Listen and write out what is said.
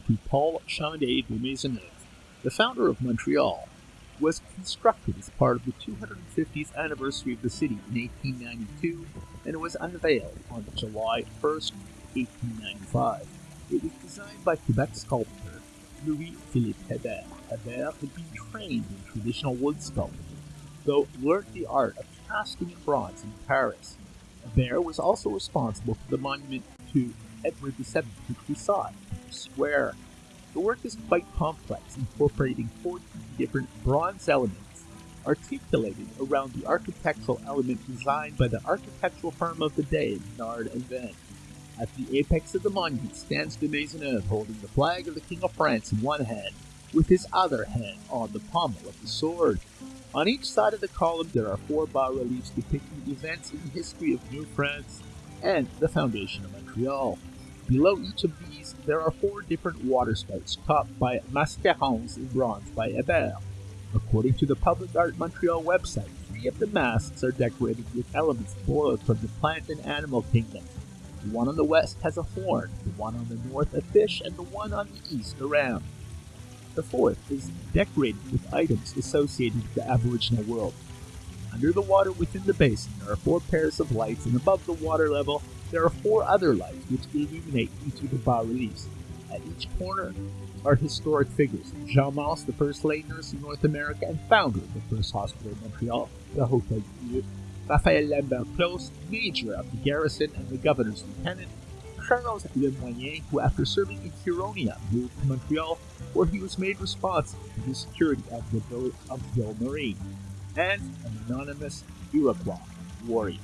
to Paul Chomedey de Maisonneuve, the founder of Montreal, was constructed as part of the 250th anniversary of the city in 1892 and was unveiled on July 1, 1895. It was designed by Quebec sculptor Louis-Philippe Hébert. Hébert had been trained in traditional wood sculpture, though learned the art of casting in bronze in Paris. Hébert was also responsible for the monument to Edward VII, which we saw square. The work is quite complex, incorporating 14 different bronze elements articulated around the architectural element designed by the architectural firm of the day, Nard and Van. At the apex of the monument stands de Maisonneuve holding the flag of the King of France in one hand, with his other hand on the pommel of the sword. On each side of the column there are four bas-reliefs depicting events in the history of New France and the foundation of Montreal. Below each of these, there are four different water spouts topped by mascarons in bronze by Hébert. According to the Public Art Montreal website, three of the masks are decorated with elements borrowed from the plant and animal kingdom. The one on the west has a horn, the one on the north a fish, and the one on the east a ram. The fourth is decorated with items associated with the Aboriginal world. Under the water within the basin, there are four pairs of lights, and above the water level, there are four other lights which illuminate each of the bas reliefs. At each corner are historic figures Jeanne Mance, the first lay nurse in North America and founder of the first hospital in Montreal, the Hotel Dieu, Raphael Lambert Closse, major of the garrison and the governor's lieutenant, Charles Le Moyne, who after serving in Huronia moved to Montreal, where he was made responsible for the security of the Ville of Ville Marie, and an anonymous Iroquois warrior.